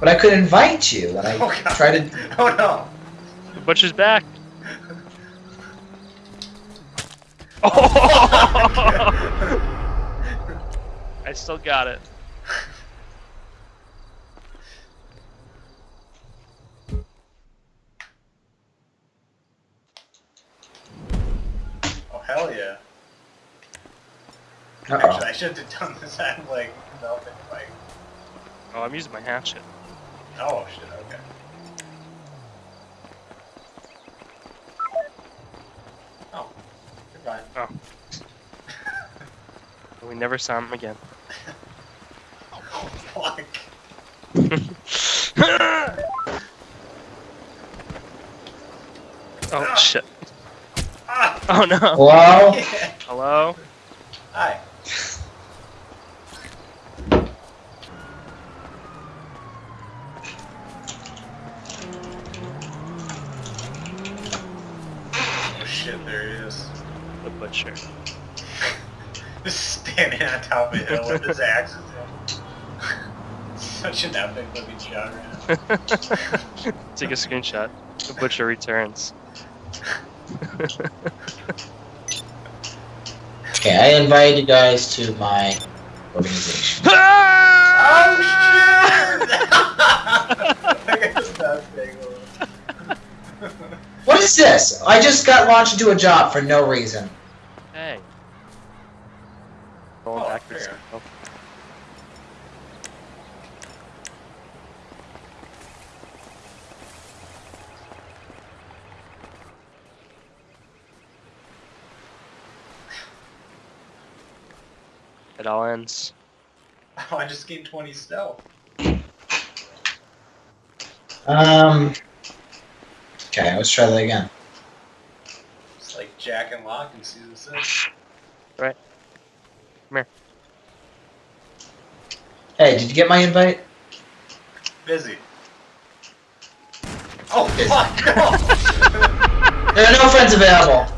But I could invite you when I Oh, God. try to. Oh no! The butcher's back. Oh! I still got it. Oh hell yeah! Uh Actually, I should have done this at like Melvin fight. Oh, I'm using my hatchet. Oh shit! Okay. Oh, goodbye. Oh. We never saw him again. Oh fuck! oh shit. Ah! Oh no. Hello? Hello? Hi. Shit! There he is. The butcher. Just standing on top of a hill with his axe. in. Such an epic looking shot right now. Take a screenshot. The butcher returns. Okay, I invite you guys to my organization. Oh shit! Is this? I just got launched into a job for no reason. hey. Going Oh, backwards. fair. Oh, It all ends. Oh, I just gained 20 stealth. Um. Okay, let's try that again. It's like Jack and Locke in season 6. Hey, did you get my invite? Busy. Oh, Busy. fuck! No! There are no friends available.